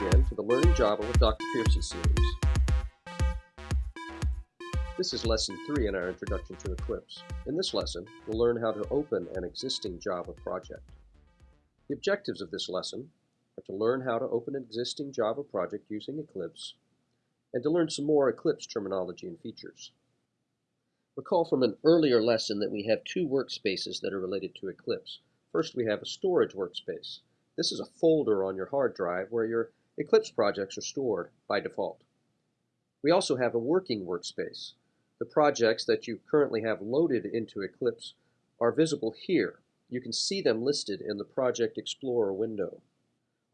Again to the Learning Java with Dr. Piercy series. This is lesson 3 in our introduction to Eclipse. In this lesson, we'll learn how to open an existing Java project. The objectives of this lesson are to learn how to open an existing Java project using Eclipse and to learn some more Eclipse terminology and features. Recall from an earlier lesson that we have two workspaces that are related to Eclipse. First, we have a storage workspace. This is a folder on your hard drive where your Eclipse projects are stored by default. We also have a working workspace. The projects that you currently have loaded into Eclipse are visible here. You can see them listed in the Project Explorer window.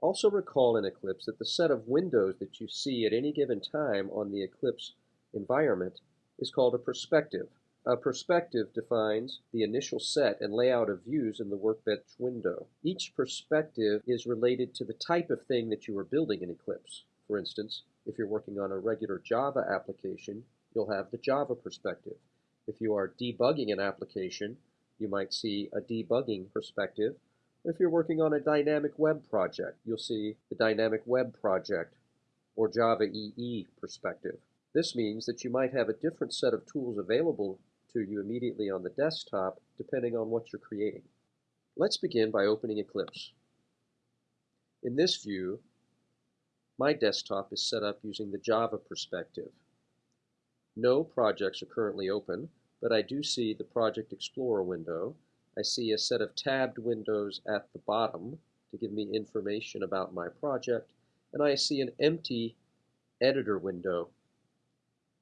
Also recall in Eclipse that the set of windows that you see at any given time on the Eclipse environment is called a perspective. A perspective defines the initial set and layout of views in the workbench window. Each perspective is related to the type of thing that you are building in Eclipse. For instance, if you're working on a regular Java application, you'll have the Java perspective. If you are debugging an application, you might see a debugging perspective. If you're working on a dynamic web project, you'll see the dynamic web project or Java EE perspective. This means that you might have a different set of tools available to you immediately on the desktop depending on what you're creating. Let's begin by opening Eclipse. In this view, my desktop is set up using the Java perspective. No projects are currently open, but I do see the Project Explorer window. I see a set of tabbed windows at the bottom to give me information about my project, and I see an empty editor window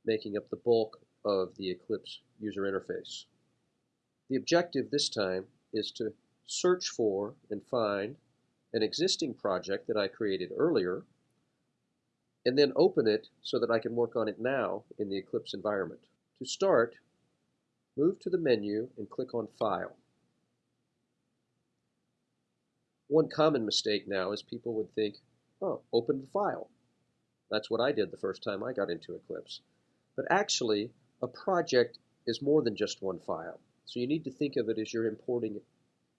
making up the bulk of the Eclipse user interface. The objective this time is to search for and find an existing project that I created earlier and then open it so that I can work on it now in the Eclipse environment. To start, move to the menu and click on File. One common mistake now is people would think, oh, open the file. That's what I did the first time I got into Eclipse. But actually, a project is more than just one file. So you need to think of it as you're importing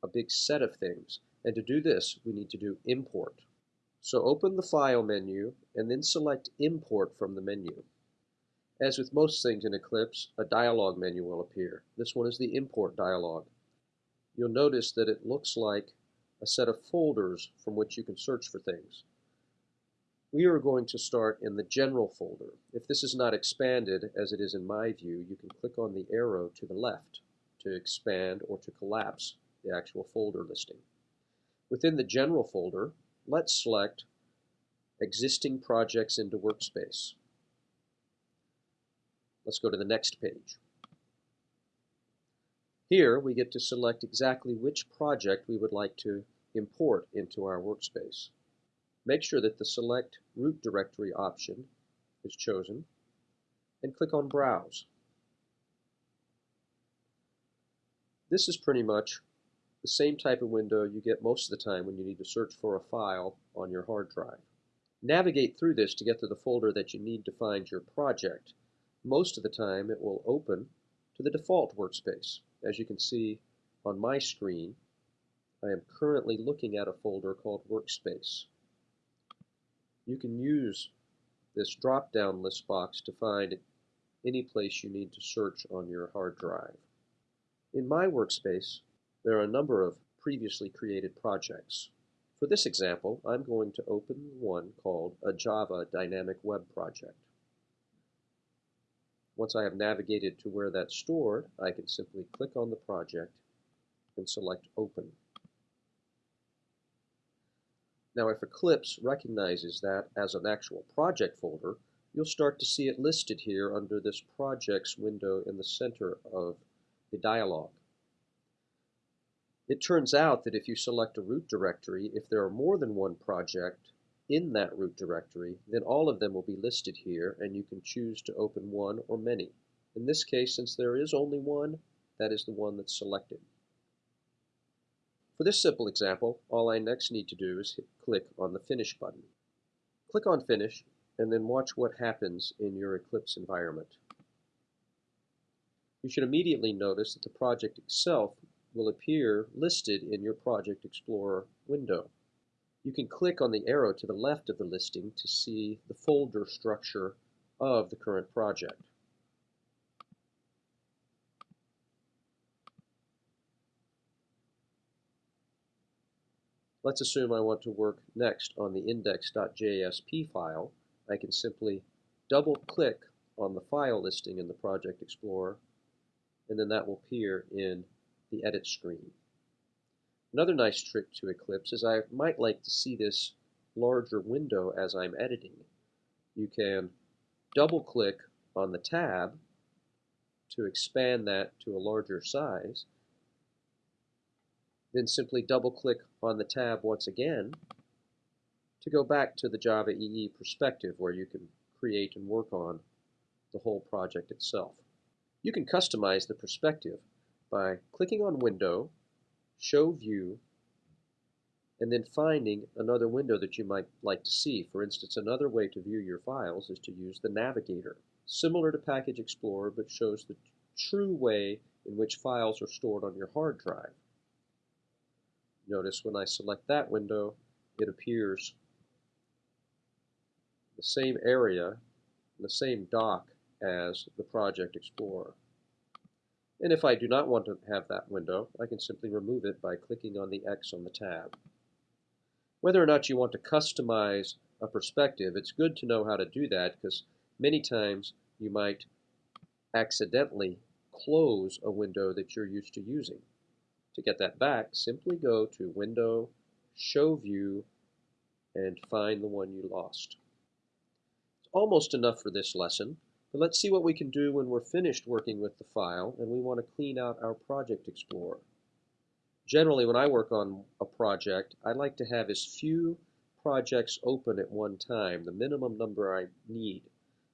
a big set of things. And to do this, we need to do import. So open the File menu and then select Import from the menu. As with most things in Eclipse, a dialog menu will appear. This one is the Import dialog. You'll notice that it looks like a set of folders from which you can search for things we are going to start in the general folder. If this is not expanded, as it is in my view, you can click on the arrow to the left to expand or to collapse the actual folder listing. Within the general folder, let's select existing projects into workspace. Let's go to the next page. Here we get to select exactly which project we would like to import into our workspace. Make sure that the Select Root Directory option is chosen and click on Browse. This is pretty much the same type of window you get most of the time when you need to search for a file on your hard drive. Navigate through this to get to the folder that you need to find your project. Most of the time it will open to the default workspace. As you can see on my screen, I am currently looking at a folder called Workspace you can use this drop-down list box to find any place you need to search on your hard drive. In my workspace, there are a number of previously created projects. For this example, I'm going to open one called a Java Dynamic Web Project. Once I have navigated to where that's stored, I can simply click on the project and select Open. Now if Eclipse recognizes that as an actual project folder, you'll start to see it listed here under this projects window in the center of the dialog. It turns out that if you select a root directory, if there are more than one project in that root directory, then all of them will be listed here and you can choose to open one or many. In this case, since there is only one, that is the one that's selected. For this simple example, all I next need to do is click on the Finish button. Click on Finish and then watch what happens in your Eclipse environment. You should immediately notice that the project itself will appear listed in your Project Explorer window. You can click on the arrow to the left of the listing to see the folder structure of the current project. Let's assume I want to work next on the index.jsp file. I can simply double click on the file listing in the Project Explorer and then that will appear in the edit screen. Another nice trick to Eclipse is I might like to see this larger window as I'm editing. You can double click on the tab to expand that to a larger size then simply double click on the tab once again to go back to the Java EE perspective where you can create and work on the whole project itself. You can customize the perspective by clicking on Window, Show View, and then finding another window that you might like to see. For instance, another way to view your files is to use the Navigator, similar to Package Explorer but shows the true way in which files are stored on your hard drive. Notice when I select that window, it appears the same area, the same dock as the Project Explorer. And if I do not want to have that window, I can simply remove it by clicking on the X on the tab. Whether or not you want to customize a perspective, it's good to know how to do that because many times you might accidentally close a window that you're used to using. To get that back, simply go to Window, Show View, and find the one you lost. It's almost enough for this lesson, but let's see what we can do when we're finished working with the file and we want to clean out our Project Explorer. Generally, when I work on a project, I like to have as few projects open at one time, the minimum number I need.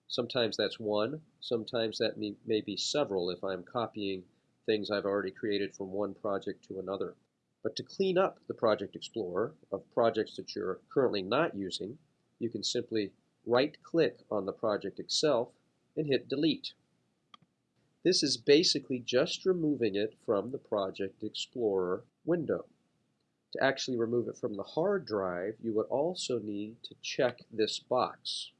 Sometimes that's one, sometimes that may, may be several if I'm copying things I've already created from one project to another. But to clean up the Project Explorer of projects that you're currently not using, you can simply right-click on the project itself and hit Delete. This is basically just removing it from the Project Explorer window. To actually remove it from the hard drive, you would also need to check this box.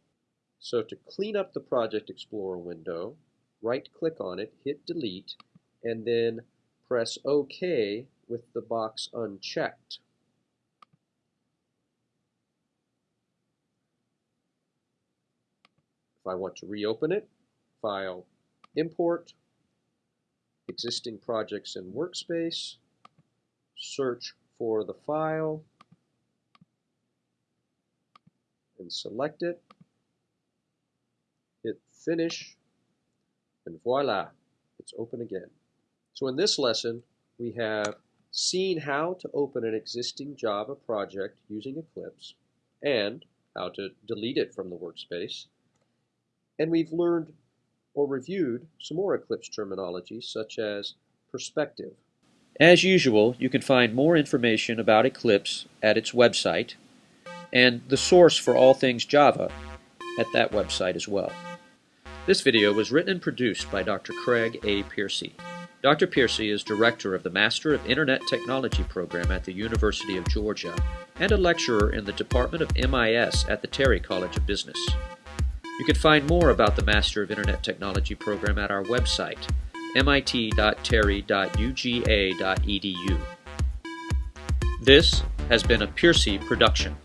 So to clean up the Project Explorer window, right-click on it, hit Delete, and then press OK with the box unchecked. If I want to reopen it, File, Import, Existing Projects in Workspace, search for the file, and select it, hit Finish, and voila, it's open again. So in this lesson, we have seen how to open an existing Java project using Eclipse and how to delete it from the workspace. And we've learned or reviewed some more Eclipse terminology such as perspective. As usual, you can find more information about Eclipse at its website and the source for all things Java at that website as well. This video was written and produced by Dr. Craig A. Piercy. Dr. Piercy is director of the Master of Internet Technology program at the University of Georgia and a lecturer in the Department of MIS at the Terry College of Business. You can find more about the Master of Internet Technology program at our website, mit.terry.uga.edu. This has been a Piercy production.